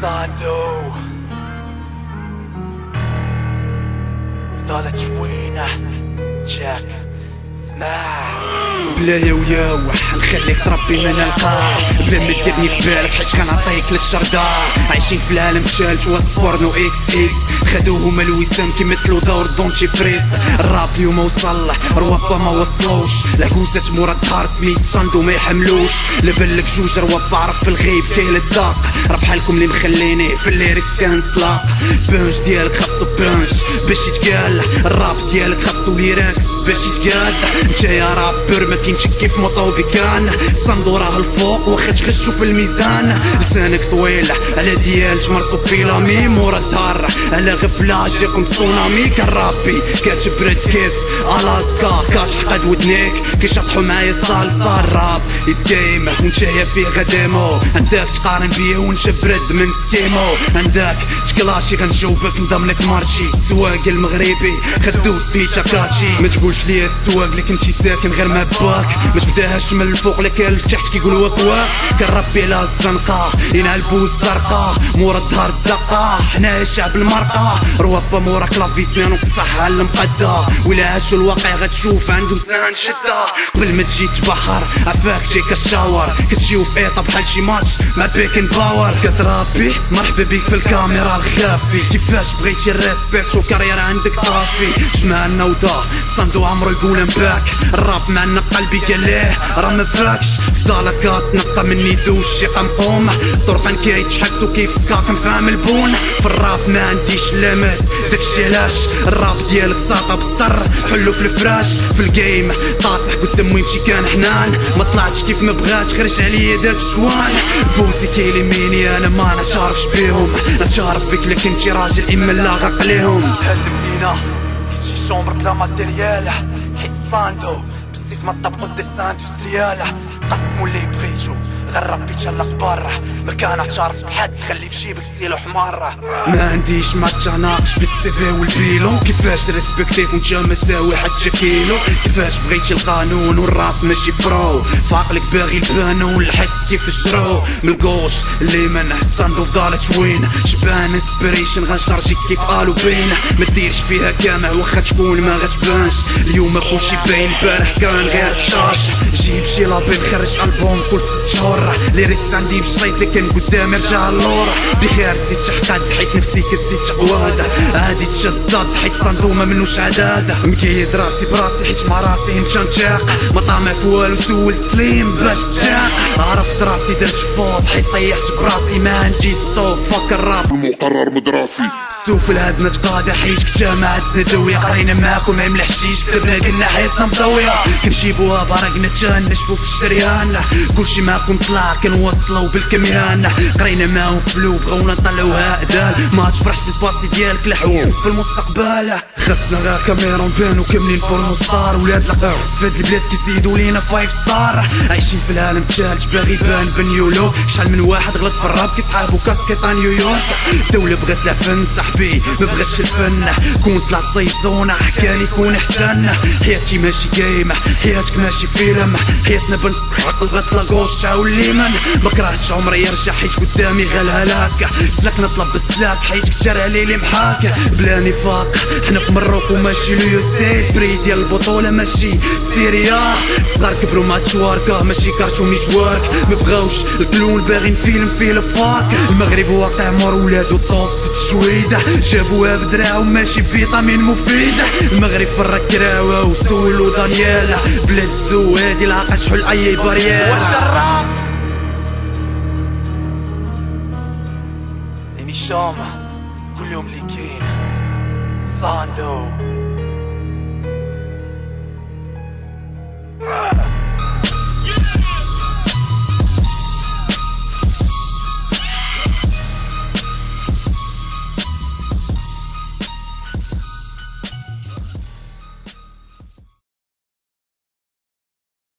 thought though With all the twin check. بلا يا وياو نخليك تربي من القاع بلا ما تديرني في بالك حيت كنعطيك للشرطة عايشين في العالم شالت وسط بورنو إكس إكس. خدوهم الوسام كيمثلو دور دونتي فريز الراب اليوم وصل روابا ما وصلوش. العكوزات مورا الدار سميت صندو ما يحملوش. لبلك جوج روابا عرف في الغيب كاين الداق راه بحالكم اللي مخليني في الليركس كنسلاق بونش ديالك خاصو بونش باش يتقال. الراب ديالك خاصو ليركس باش يتقال. انت يا رابر ما كاينش كيف مطوبكان صندو راه الفوق واخا تخشو في الميزان. لسانك طويل على ديال مرصوب في لامي مورا الدار. على غفلة جاكم تسونامي كرابي. كتبرد كيف؟ ألاسكا كتحقد ودنيك. كيشطحو معايا صالصا الراب از جيم ونتايا فيه غديمو. عندك تقارن بيا ونت برد من سكيمو. عندك تكلاشي غنجاوبك نضمنك مارشي. السواق المغربي خدو سميتها كاتشي ما تقولش ليا السواق اللي كنتي ساكن غير ما باك ما تبداهاش من الفوق لكن لتحت كيقولوا واك واك كنربي على الزنقة ينعلبو الزرقاء مورا الدار الدقة حنايا شعب المرقة. روابا مورا كلافي سنان وقصح على المقدة. ولا عاشو الواقع غتشوف عندهم سنان شدة. قبل ما تجي تبحر عفاك جاي كشاور كتجيو في ايطا بحال شي ماتش مع بيكن باور. كترابي مرحبا بيك في الكاميرا الخافي. كيفاش بغيتي الريسبكت وكارير عندك طافي؟ جمعنا ودا صندو عمرو يقول باك الراب معنا قلبي قال ليه راه ما فاكش. فضالك تنقى مني دوش شي قمقوم طرقا كيتحبسو كيف سكاك نفهم البون. في الراب ما عنديش لامات داكشي علاش؟ الراب ديالك ساطا بسطر حلو في الفراش. في الجيم. طاصح قدام ويمشي كان حنان. ما طلعتش كيف ما بغات خرج عليا داك الشوان بوزي كيليميني أنا ما نتعرفش بيهم. نتعرف بك لكن انتي راجل إما لا غرق عليهم هاد المدينة. كيتشي شومبر بلا ماتيريال. حيت صاندو بالسيف ما طبقو ديس اندستريال قسمو اللي بغيتو ربي تشلق برا ما كان اعترف بحد خلي في جيبك سيلو حمار ما عنديش ما تناقش بالسيفي والبيلو كيفاش ريسبكتيك وانت مساوي حتى كيلو. كيفاش بغيتي القانون والراب ماشي برو. فاقلك باغي البانو والحس كيف الجرو. من القوش اللي من صندو فضالت وين؟ شبان انسبريشن غنشارجيك كيف قالوا بين. ما ديرش فيها كامع واخا تكون ما غتبانش. اليوم كلشي باين البارح كان غير شاش. جيب شي لابيل خرج ألبوم كل ست شهور. ليريكس عندي بشيط لكن قدامي رجع اللور بخير تزيد تحقد حيت نفسي كتزيد تقواد عادي تشدد حيت صندوق ما منوش عداد مكيد راسي براسي حيت مع راسي مشى نتاق ما طامع في والو سول سليم باش تاق عرفت راسي درت فوت حيت طيحت براسي ما عندي ستوب فك الراب المقرر مدرسي السوفل هادنا تقاضى حيت كتامة عندنا دوية قرينا معاكم عم الحشيش كتبنا كنا حياتنا مضوية. كنجيبوها برقنا تنشفو في الشريان. كلشي معاكم طلع كنوصلو بالكميان. قرينا معاهم فلو بغاونا نطلعوها ادال ما تفرحش الباسي ديالك لحوم في المستقبل. خاصنا غير كاميرا نبانو كاملين بورنو ستار ولاد القهر في هاد البلاد كيزيدو لينا فايف ستار عايشين في العالم تالج باغي يبان بنيولو شحال من واحد غلط في الراب كيسحابو كاسكيطا نيويورك الدولة بغات العفن صاحبي ما بغاتش الفن. كون طلعت صيزونة كان يكون أحسن. حياتي ماشي جيم حياتك ماشي فيلم. حياتنا بنت بغات لاغوش تعاول ليمن ما كرهتش عمري يرجع حيت قدامي غير الهلاك سلاك نطلب بالسلاك حيت كتر علي لي محاك. بلا نفاق حنا في مروكو ماشي ليو سي. بري ديال البطولة ماشي سيريا. صغار كبروا مع تشواركا ماشي كارتون نيتورك مبغاوش الكلون باغيين فيلم فيه الفاك المغرب واقع مور ولادو طوف في التشويدة جابوها بدراعهم ماشي فيتامين مفيدة. المغرب في الركراوة وسولو دانيال بلاد الزوادي العاقة شحال أي بريال والشراب. يعني الشام كل يوم اللي كاين صاندو.